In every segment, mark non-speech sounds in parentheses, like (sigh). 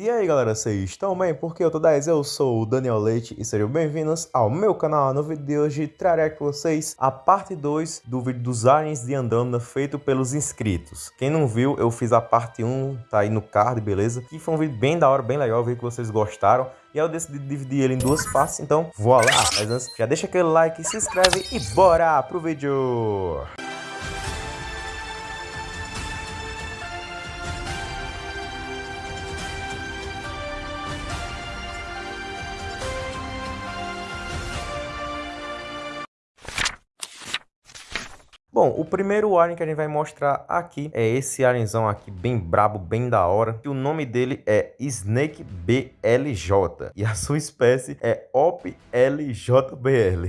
E aí galera, vocês estão bem? Porque eu tô 10, eu sou o Daniel Leite e sejam bem-vindos ao meu canal. No vídeo de hoje trarei aqui vocês a parte 2 do vídeo dos aliens de Andromeda feito pelos inscritos. Quem não viu, eu fiz a parte 1, tá aí no card, beleza? Que foi um vídeo bem da hora, bem legal, vi que vocês gostaram. E eu decidi dividir ele em duas partes, então vou lá. Mas antes, já deixa aquele like, se inscreve e bora pro vídeo! Bom, o primeiro alien que a gente vai mostrar aqui é esse alienzão aqui, bem brabo, bem da hora. O nome dele é Snake BLJ. E a sua espécie é OP-LJBL,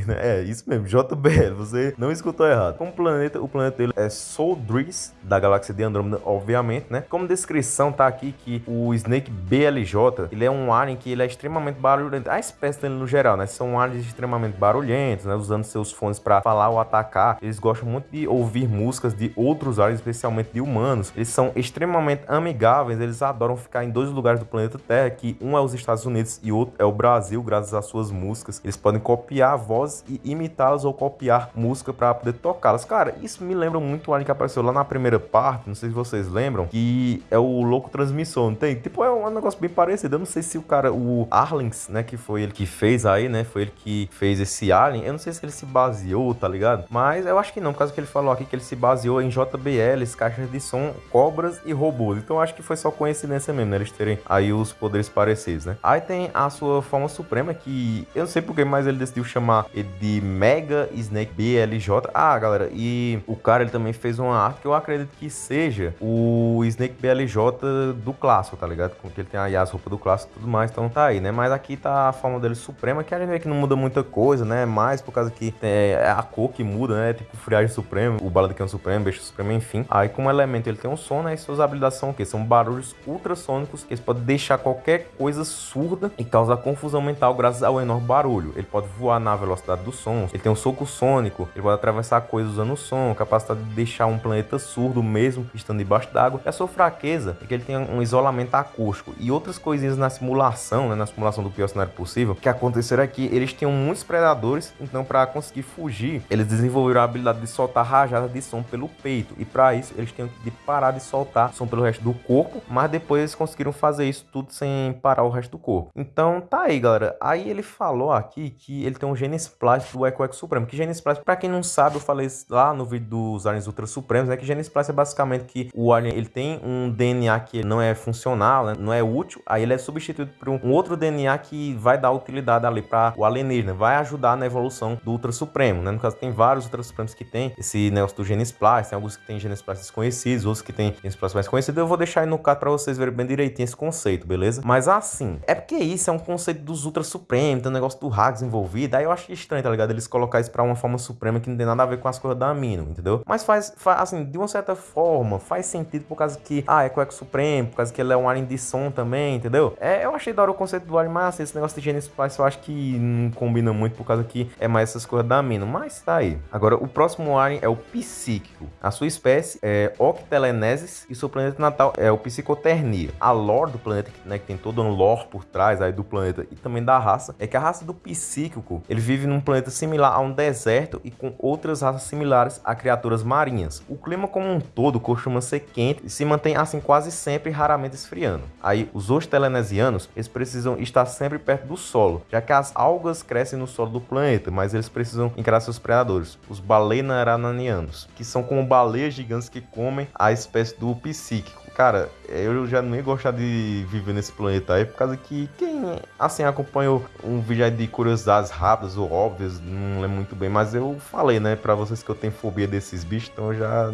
né? É isso mesmo, JBL. Você não escutou errado. Como planeta, o planeta dele é Soldris, da galáxia de Andrômeda, obviamente, né? Como descrição tá aqui que o Snake BLJ, ele é um alien que ele é extremamente barulhento. A espécie dele no geral, né? São aliens extremamente barulhentos, né? Usando seus fones para falar ou atacar. Eles gostam muito de ouvir músicas de outros aliens, especialmente de humanos. Eles são extremamente amigáveis, eles adoram ficar em dois lugares do planeta Terra, que um é os Estados Unidos e outro é o Brasil, graças às suas músicas. Eles podem copiar vozes e imitá-las ou copiar música para poder tocá-las. Cara, isso me lembra muito o alien que apareceu lá na primeira parte, não sei se vocês lembram, que é o Louco Transmissor, não tem? Tipo, é um negócio bem parecido. Eu não sei se o cara, o Arlings, né, que foi ele que fez aí, né, foi ele que fez esse alien. Eu não sei se ele se baseou, tá ligado? Mas eu acho que não, por causa que ele falou aqui que ele se baseou em JBLs, caixas de som, cobras e robôs. Então acho que foi só coincidência mesmo, né? Eles terem aí os poderes parecidos, né? Aí tem a sua forma suprema que eu não sei porque, mas ele decidiu chamar de Mega Snake BLJ. Ah, galera, e o cara ele também fez uma arte que eu acredito que seja o Snake BLJ do clássico, tá ligado? Com que ele tem aí as roupas do clássico e tudo mais, então tá aí, né? Mas aqui tá a forma dele suprema, que a gente vê que não muda muita coisa, né? Mais por causa que é a cor que muda, né? Tipo friagem suprema Supremo, o Bala de Cano Supremo, Besta Supremo, enfim. Aí como elemento ele tem um som, né? E suas habilidades são o quê? São barulhos ultrassônicos que eles podem deixar qualquer coisa surda e causar confusão mental graças ao enorme barulho. Ele pode voar na velocidade do som, ele tem um soco sônico, ele pode atravessar coisas usando o som, capacidade de deixar um planeta surdo mesmo estando debaixo d'água. E a sua fraqueza é que ele tem um isolamento acústico e outras coisinhas na simulação, né? Na simulação do pior cenário possível, que aconteceram aqui, eles tinham muitos predadores, então para conseguir fugir, eles desenvolveram a habilidade de soltar rajada de som pelo peito. E para isso, eles tinham que parar de soltar som pelo resto do corpo, mas depois eles conseguiram fazer isso tudo sem parar o resto do corpo. Então tá aí, galera. Aí ele falou aqui que ele tem um gene splice do Echo Echo Supremo. Que gene splice, para quem não sabe, eu falei lá no vídeo dos aliens ultra supremos, né, que gene splice é basicamente que o alien ele tem um DNA que não é funcional, né, não é útil, aí ele é substituído por um outro DNA que vai dar utilidade ali para o alienígena, vai ajudar na evolução do ultra supremo, né? No caso tem vários ultra supremos que tem esse esse negócio do Genesplice, tem alguns que tem Genesplice desconhecidos, outros que tem Genesplice mais conhecidos. Eu vou deixar aí no card para vocês verem bem direitinho esse conceito, beleza? Mas assim, é porque isso é um conceito dos Ultra Supremos, tem um negócio do Hags envolvido, aí eu acho estranho, tá ligado? Eles colocar isso pra uma forma suprema que não tem nada a ver com as coisas da Amino, entendeu? Mas faz, faz, assim, de uma certa forma, faz sentido por causa que, ah, é Eco Supremo, por causa que ele é um alien de som também, entendeu? É, eu achei da hora o conceito do alien, mas assim, esse negócio de Genesplice eu acho que não combina muito por causa que é mais essas coisas da Amino, mas tá aí. Agora, o próximo alien é o Psyche psíquico. A sua espécie é Octelenesis e seu planeta natal é o Psicoternia. A lore do planeta, né, que tem todo um lore por trás aí do planeta e também da raça, é que a raça do psíquico, ele vive num planeta similar a um deserto e com outras raças similares a criaturas marinhas. O clima como um todo costuma ser quente e se mantém assim quase sempre raramente esfriando. Aí os octelenesianos, eles precisam estar sempre perto do solo, já que as algas crescem no solo do planeta, mas eles precisam encarar seus predadores, os balenarananianos, que são como baleias gigantes que comem a espécie do psíquico. Cara, eu já não ia gostar de viver nesse planeta aí, por causa que quem, assim, acompanhou um vídeo de curiosidades rápidas ou óbvias, não lembro muito bem, mas eu falei, né, pra vocês que eu tenho fobia desses bichos, então eu já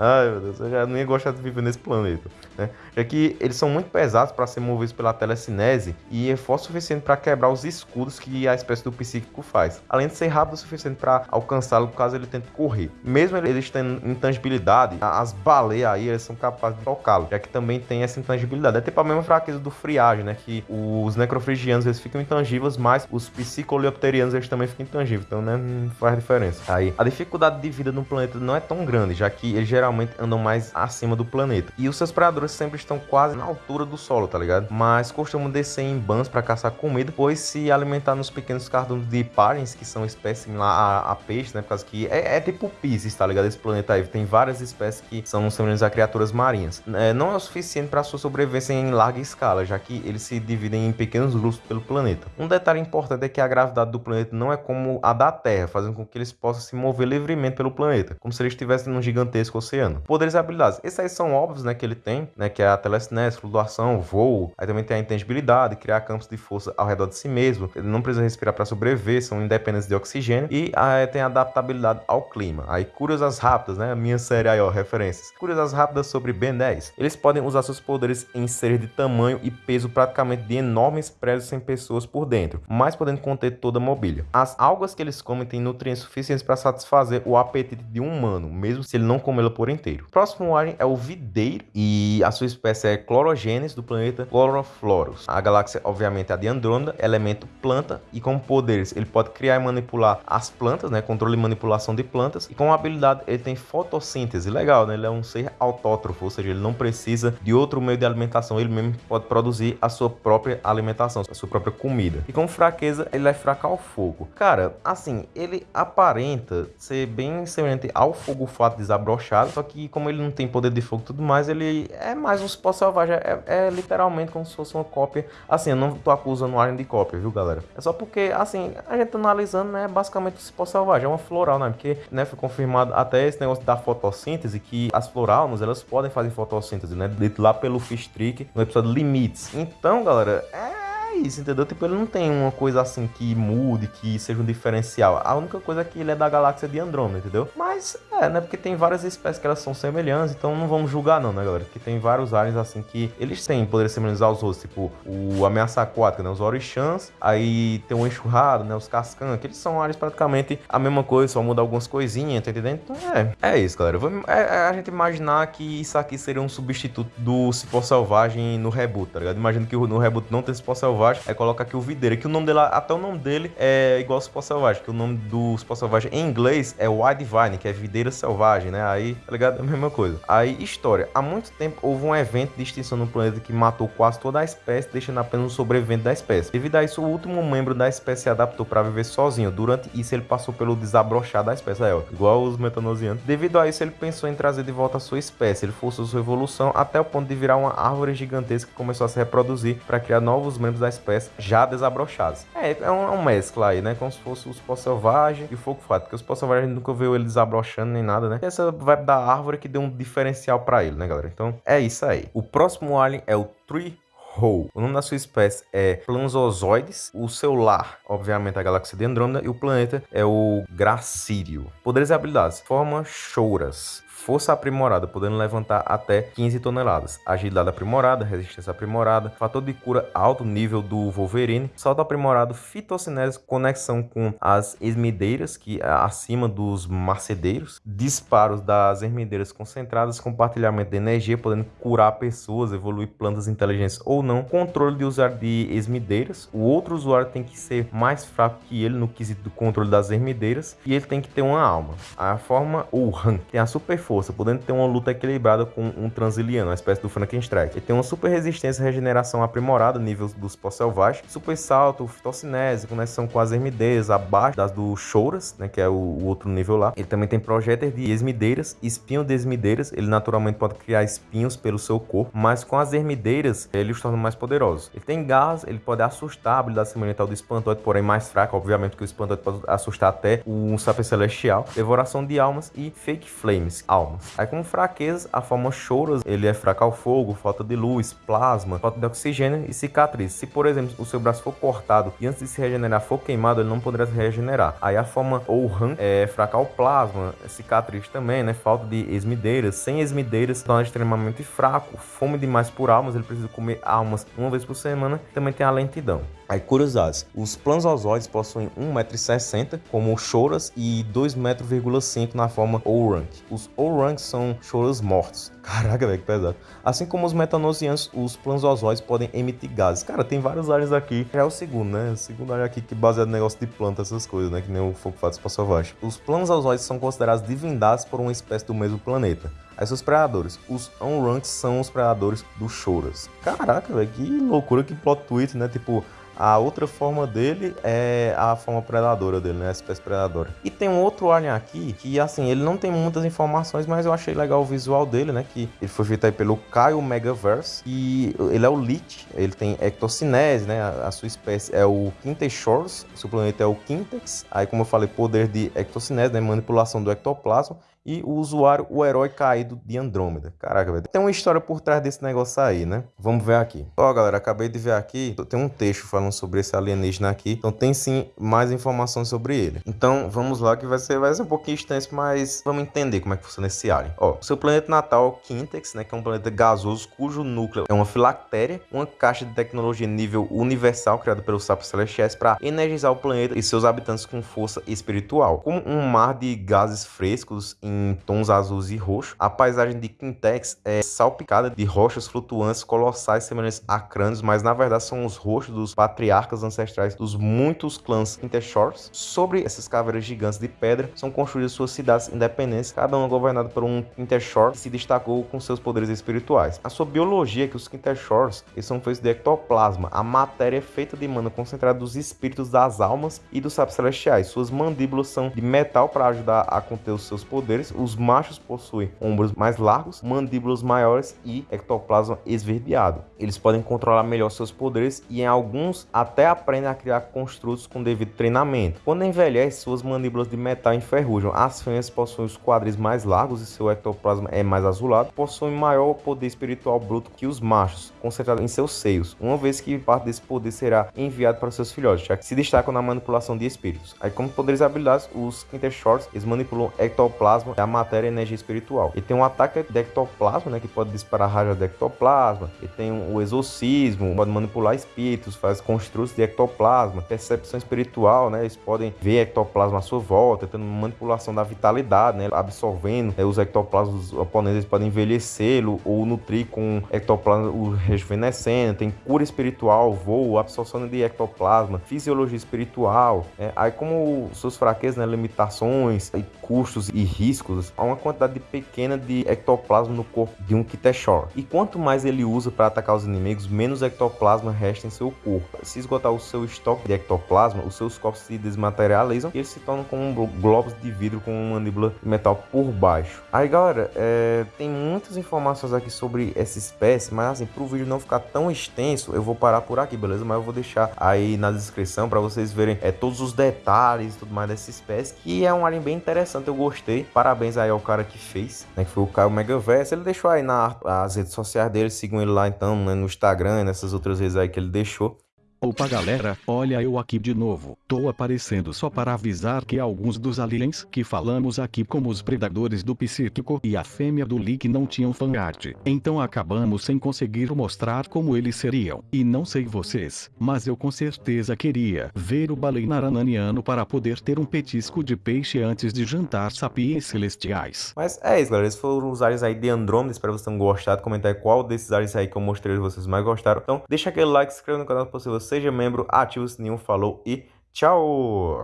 Ai, meu Deus, eu já não ia gostar de viver nesse planeta. Né? Já que eles são muito pesados para ser movidos pela telecinese e é forte o suficiente para quebrar os escudos que a espécie do psíquico faz. Além de ser rápido o suficiente para alcançá-lo caso ele tente correr. Mesmo eles tendo intangibilidade, as baleias aí eles são capazes de tocar tocá-lo, já que também tem essa intangibilidade. É tipo a mesma fraqueza do friagem, né? Que os necrofrigianos eles ficam intangíveis, mas os psicoleopterianos eles também ficam intangíveis. Então, né? Não faz diferença. Aí, a dificuldade de vida no planeta não é tão grande, já que eles geralmente andam mais acima do planeta. E os seus predadores sempre estão quase na altura do solo, tá ligado? Mas costumam descer em bans para caçar comida, pois se alimentar nos pequenos cardumes de parens, que são espécies similares a, a peixe, né? Por causa que é, é tipo Pisces, tá ligado? Esse planeta aí tem várias espécies que são semelhantes a criaturas marinhas. É, não é o suficiente para sua sobrevivência em larga escala, já que eles se dividem em pequenos grupos pelo planeta. Um detalhe importante é que a gravidade do planeta não é como a da Terra, fazendo com que eles possam se mover livremente pelo planeta, como se eles estivessem num gigantesco oceano. Poderes e habilidades. Esses aí são óbvios, né, que ele tem, né, que é a telecinese, flutuação, voo, aí também tem a intangibilidade, criar campos de força ao redor de si mesmo, ele não precisa respirar para sobreviver, são independentes de oxigênio e aí tem adaptabilidade ao clima. Aí curiosas rápidas, né, a minha série aí, ó, referências. Curiosas rápidas sobre Ben 10. Eles podem usar seus poderes em seres de tamanho e peso praticamente de enormes prédios sem pessoas por dentro, mas podendo conter toda a mobília. As algas que eles comem têm nutrientes suficientes para satisfazer o apetite de um humano, mesmo se ele não comê-la por inteiro. O próximo alien é o videiro e a sua espécie é Clorogenes do planeta Chloroflorus. A galáxia, obviamente, é a de Andrômeda, elemento planta e com poderes ele pode criar e manipular as plantas, né, controle e manipulação de plantas e com habilidade ele tem fotossíntese, legal, né? Ele é um ser autótrofo, ou seja, ele não precisa de outro meio de alimentação, ele mesmo pode produzir a sua própria alimentação, a sua própria comida. E com fraqueza, ele é fraco ao fogo. Cara, assim, ele aparenta ser bem semelhante ao fogo fato desabrochado, só que como ele não tem poder de fogo e tudo mais, ele é mais um cipó selvagem, é, é, literalmente como se fosse uma cópia. Assim, eu não tô acusando o Alien de cópia, viu, galera? É só porque, assim, a gente analisando, né, basicamente o cipó selvagem, é uma floral, né, porque, né, foi confirmado até esse negócio da fotossíntese, que as floralmas, elas podem fazer fotossíntese, né, dito lá pelo Fish Trick, no episódio Limites. Então, galera, é isso, entendeu? Tipo, ele não tem uma coisa assim que mude, que seja um diferencial. A única coisa é que ele é da galáxia de Andrômeda, entendeu? Mas é, né? Porque tem várias espécies que elas são semelhantes, então não vamos julgar não, né, galera? Porque tem vários aliens assim que eles têm poderes semelhantes aos outros, tipo o ameaça aquática, né? Os orixãs, aí tem o enxurrado, né? Os cascan, que eles são aliens praticamente a mesma coisa, só muda algumas coisinhas, tá entendendo? Então é, é isso, galera. Vamos, é, é a gente imaginar que isso aqui seria um substituto do Cipó Selvagem no reboot, tá ligado? Imagina que no reboot não tem Cipó Selvagem, aí coloca aqui o Videira, que o nome dele, até o nome dele é igual ao Cipó Selvagem, que o nome do Cipó Selvagem em inglês é Wild Vine, que é videira selvagem, né? Aí, tá ligado? É a mesma coisa. Aí, história. Há muito tempo houve um evento de extinção no planeta que matou quase toda a espécie, deixando apenas um sobrevivente da espécie. Devido a isso, o último membro da espécie se adaptou para viver sozinho. Durante isso, ele passou pelo desabrochar da espécie. Ó, igual os metanosianos. Devido a isso, ele pensou em trazer de volta a sua espécie. Ele forçou sua evolução até o ponto de virar uma árvore gigantesca que começou a se reproduzir para criar novos membros da espécie já desabrochados. É, é um, é mescla aí, né? Como se fosse os pó selvagem e o fogo fato. Porque os pó selvagem nunca viu ele desabrochando nem nada, né? Essa vibe da árvore que deu um diferencial para ele, né, galera? Então é isso aí. O próximo alien é o Tree Hole. O nome da sua espécie é Planzozoides. O seu lar, obviamente, é a galáxia de Andrômeda. E o planeta é o Gracírio. Poderes e habilidades. Forma Chouras força aprimorada, podendo levantar até 15 toneladas, agilidade aprimorada, resistência aprimorada, fator de cura alto nível do Wolverine, salto aprimorado, fitossinese, conexão com as esmideiras, que é acima dos macedeiros, disparos das ermideiras concentradas, compartilhamento de energia, podendo curar pessoas, evoluir plantas inteligentes ou não, controle de usuário de esmideiras, o outro usuário tem que ser mais fraco que ele no quesito do controle das ermideiras, e ele tem que ter uma alma. A forma Uhan tem a super força podendo ter uma luta equilibrada com um Transiliano, uma espécie do Frankenstein. Ele tem uma super resistência e regeneração aprimorada, nível dos pós selvagens, super salto, fitocinese, conexão com as ermideiras, abaixo das do Chouras, né, que é o, o, outro nível lá. Ele também tem projéteis de esmideiras, espinho de esmideiras, ele naturalmente pode criar espinhos pelo seu corpo, mas com as ermideiras ele os torna mais poderosos. Ele tem gás, ele pode assustar, a habilidade semelhante do espantoide, porém mais fraca, obviamente que o espantoide pode assustar até um sapo celestial, devoração de almas e fake flames, almas. Aí com fraquezas, a forma choros, ele é fraco ao fogo, falta de luz, plasma, falta de oxigênio e cicatriz. Se, por exemplo, o seu braço for cortado e antes de se regenerar for queimado, ele não poderá se regenerar. Aí a forma Ouran é fraca ao plasma, cicatriz também, né? Falta de esmideiras. Sem esmideiras, torna extremamente fraco. Fome demais por almas, ele precisa comer almas uma vez por semana. Também tem a lentidão. Aí, curiosidades. Os planzozoides possuem 1,60m como choras e 2,5m na forma Orang. Os Orang são choras mortos. (laughs) Caraca, velho, que pesado. Assim como os metanosianos, os planzozoides podem emitir gases. Cara, tem vários áreas aqui. É o segundo, né? O segundo área aqui que baseado no negócio de planta, essas coisas, né? Que nem o fogo fato espaçovagem. Os planzozoides são considerados divindades por uma espécie do mesmo planeta. Aí seus predadores. Os Onranks são os predadores do Choras. Caraca, velho, que loucura, que plot twist, né? Tipo, a outra forma dele é a forma predadora dele, né? A espécie predadora. E tem um outro alien aqui que, assim, ele não tem muitas informações, mas eu achei legal o visual dele, né? Que ele foi feito aí pelo Kyle Megaverse. E ele é o Lich, ele tem ectocinese, né? A, a sua espécie é o Quintexors, o seu planeta é o Quintex. Aí, como eu falei, poder de ectocinese, né? Manipulação do ectoplasma e o usuário, o herói caído de Andrômeda. Caraca, velho. Tem uma história por trás desse negócio aí, né? Vamos ver aqui. Ó, galera, acabei de ver aqui, tem um texto falando sobre esse alienígena aqui. Então tem sim mais informações sobre ele. Então vamos lá que vai ser, vai ser um pouquinho extenso, mas vamos entender como é que funciona esse alien. Ó, seu planeta natal Quintex, né? Que é um planeta gasoso cujo núcleo é uma filactéria, uma caixa de tecnologia nível universal criada pelos sapos celestiais para energizar o planeta e seus habitantes com força espiritual. Como um mar de gases frescos em em tons azuis e roxos. A paisagem de Quintex é salpicada de rochas flutuantes colossais semelhantes a crânios, mas na verdade são os rostos dos patriarcas ancestrais dos muitos clãs Quinteshores. Sobre essas caveiras gigantes de pedra são construídas suas cidades independentes, cada uma governada por um Quinteshore que se destacou com seus poderes espirituais. A sua biologia é que os Quinteshores eles são feitos de ectoplasma, a matéria é feita de mana concentrada dos espíritos das almas e dos sapos celestiais. Suas mandíbulas são de metal para ajudar a conter os seus poderes os machos possuem ombros mais largos, mandíbulas maiores e ectoplasma esverdeado. Eles podem controlar melhor seus poderes e em alguns até aprendem a criar construtos com devido treinamento. Quando envelhece, suas mandíbulas de metal enferrujam. As fêmeas possuem os quadris mais largos e seu ectoplasma é mais azulado. Possuem maior poder espiritual bruto que os machos, concentrado em seus seios, uma vez que parte desse poder será enviado para seus filhotes, já que se destacam na manipulação de espíritos. Aí, como poderes habilidades, os Quinteshorts, eles manipulam ectoplasma a matéria e energia espiritual. E tem um ataque de ectoplasma, né, que pode disparar raja de ectoplasma. E tem o exorcismo, pode manipular espíritos, faz construtos de ectoplasma, percepção espiritual, né, eles podem ver ectoplasma à sua volta, tendo manipulação da vitalidade, né, absorvendo né, os ectoplasmas dos oponentes, eles podem envelhecê-lo ou nutrir com ectoplasma o rejuvenescendo, tem cura espiritual, voo, absorção de ectoplasma, fisiologia espiritual, né? aí como suas fraquezas, né, limitações, e custos e riscos há uma quantidade pequena de ectoplasma no corpo de um Kiteshore. E quanto mais ele usa para atacar os inimigos, menos ectoplasma resta em seu corpo. Se esgotar o seu estoque de ectoplasma, os seus corpos se desmaterializam e eles se tornam como globos de vidro com uma mandíbula de metal por baixo. Aí galera, é, tem muitas informações aqui sobre essa espécie, mas assim, para o vídeo não ficar tão extenso, eu vou parar por aqui, beleza? Mas eu vou deixar aí na descrição para vocês verem é, todos os detalhes e tudo mais dessa espécie, que é um alien bem interessante, eu gostei. Parabéns Parabéns aí ao cara que fez, né? Que foi o Caio Megaverse. Ele deixou aí nas redes sociais dele, sigam ele lá então, né, no Instagram nessas outras redes aí que ele deixou. Opa galera, olha eu aqui de novo. Tô aparecendo só para avisar que alguns dos aliens que falamos aqui como os predadores do psíquico e a fêmea do leak não tinham fanart. Então acabamos sem conseguir mostrar como eles seriam. E não sei vocês, mas eu com certeza queria ver o baleinaraniano para poder ter um petisco de peixe antes de jantar sapiens celestiais. Mas é isso galera, esses foram os aliens aí de Andrômeda, espero que vocês tenham gostado. Comentar qual desses aliens aí que eu mostrei vocês mais gostaram. Então deixa aquele like, se inscreva no canal se você seja membro, ative o sininho, falou e tchau!